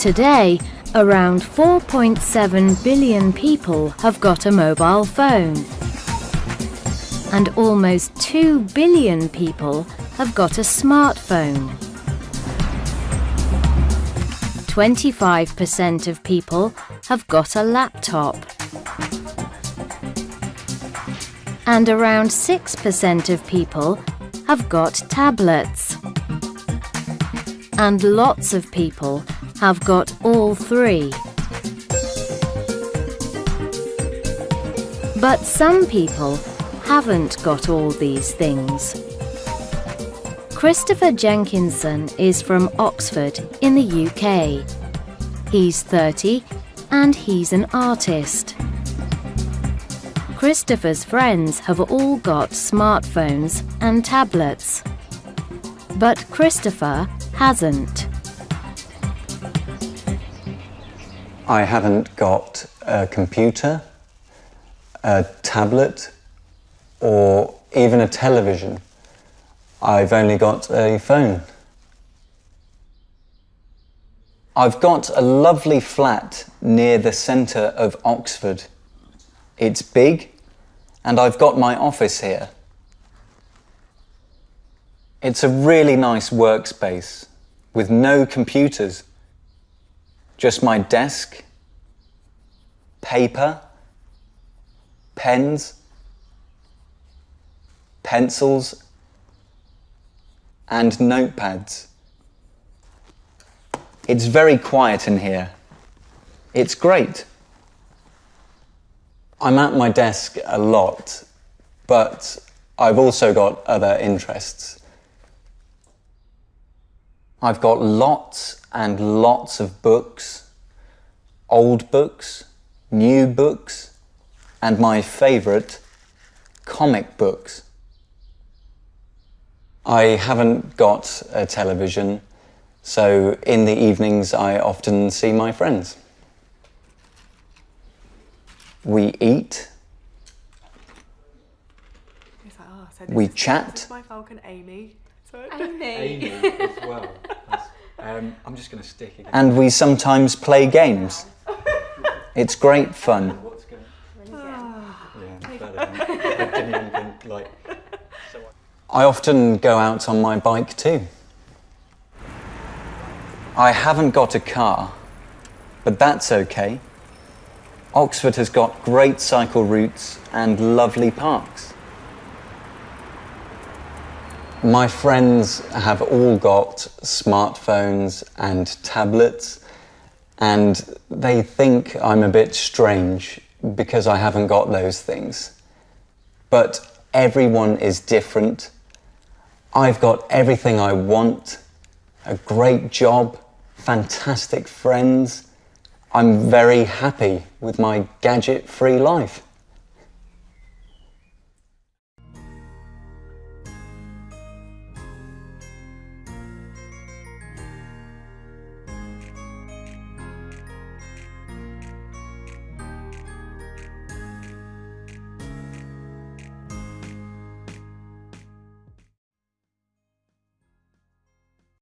Today, around 4.7 billion people have got a mobile phone. And almost 2 billion people have got a smartphone. 25% of people have got a laptop. And around 6% of people have got tablets. And lots of people have got all three. But some people haven't got all these things. Christopher Jenkinson is from Oxford in the UK. He's 30 and he's an artist. Christopher's friends have all got smartphones and tablets. But Christopher hasn't. I haven't got a computer, a tablet, or even a television. I've only got a phone. I've got a lovely flat near the centre of Oxford. It's big and I've got my office here. It's a really nice workspace with no computers, just my desk, paper, pens, pencils and notepads. It's very quiet in here. It's great. I'm at my desk a lot, but I've also got other interests. I've got lots and lots of books, old books, new books, and my favourite, comic books. I haven't got a television, so in the evenings I often see my friends. We eat. Like, oh, so We chat. My Falcon Amy. So Amy as well. Um, I'm just going to stick again. And we sometimes play games. It's great fun. What's going Yeah, better. I didn't even think, like... So I often go out on my bike too. I haven't got a car, but that's okay. Oxford has got great cycle routes and lovely parks. My friends have all got smartphones and tablets, and they think I'm a bit strange because I haven't got those things. But everyone is different. I've got everything I want a great job, fantastic friends. I'm very happy with my gadget free life.